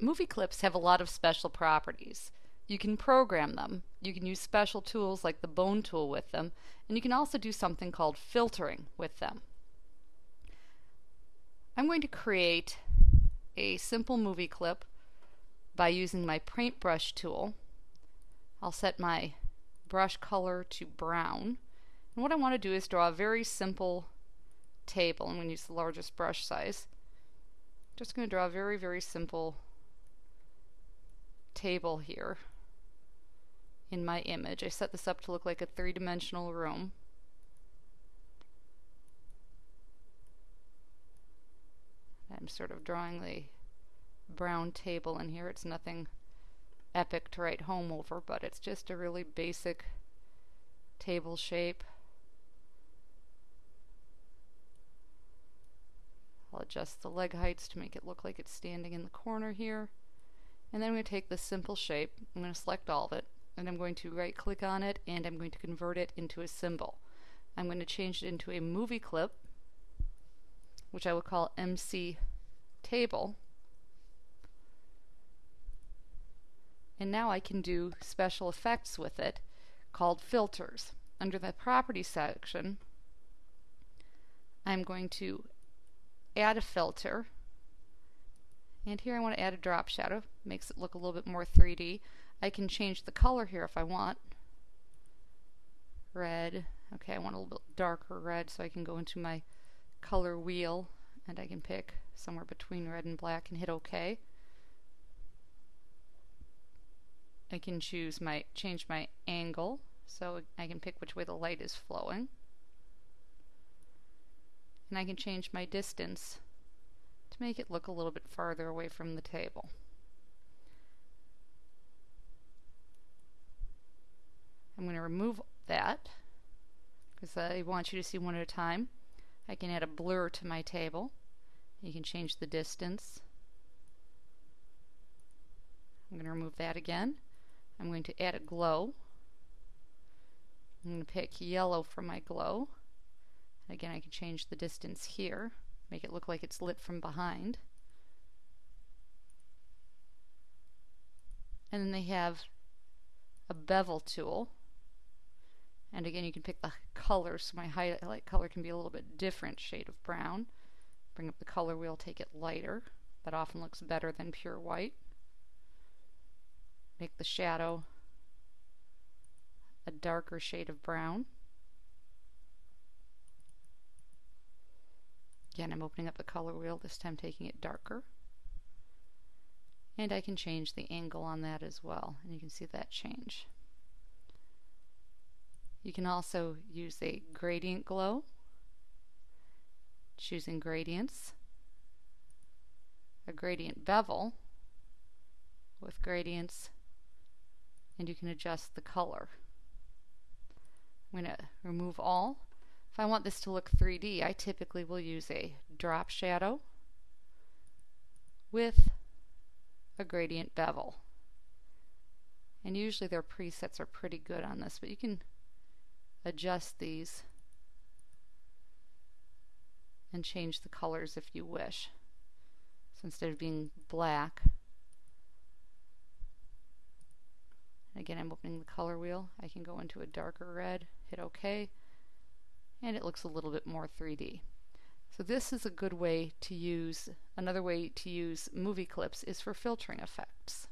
movie clips have a lot of special properties. You can program them. You can use special tools like the bone tool with them, and you can also do something called filtering with them. I'm going to create a simple movie clip by using my paintbrush tool. I'll set my brush color to brown. And what I want to do is draw a very simple table. I'm going to use the largest brush size. Just going to draw a very, very simple table here in my image. I set this up to look like a three-dimensional room. I'm sort of drawing the brown table in here. It's nothing epic to write home over, but it's just a really basic table shape. I'll adjust the leg heights to make it look like it's standing in the corner here. And then I'm going to take this simple shape, I'm going to select all of it, and I'm going to right click on it and I'm going to convert it into a symbol. I'm going to change it into a movie clip, which I will call MC table. And now I can do special effects with it called filters. Under the property section, I'm going to add a filter. And here I want to add a drop shadow. Makes it look a little bit more 3D. I can change the color here if I want. Red. Okay, I want a little bit darker red so I can go into my color wheel and I can pick somewhere between red and black and hit OK. I can choose my change my angle so I can pick which way the light is flowing and I can change my distance to make it look a little bit farther away from the table. I'm going to remove that because I want you to see one at a time. I can add a blur to my table. You can change the distance. I'm going to remove that again. I'm going to add a glow. I'm going to pick yellow for my glow. Again, I can change the distance here, make it look like it's lit from behind. And then they have a bevel tool. And again, you can pick the color, so my highlight color can be a little bit different shade of brown. Bring up the color wheel, take it lighter. That often looks better than pure white. Make the shadow a darker shade of brown. Again, I'm opening up the color wheel, this time taking it darker. And I can change the angle on that as well, and you can see that change. You can also use a gradient glow, choosing gradients, a gradient bevel with gradients, and you can adjust the color. I'm going to remove all if I want this to look 3D, I typically will use a drop shadow with a gradient bevel. And usually their presets are pretty good on this, but you can adjust these and change the colors if you wish. So instead of being black, again I'm opening the color wheel, I can go into a darker red, hit OK, and it looks a little bit more 3D. So this is a good way to use, another way to use movie clips is for filtering effects.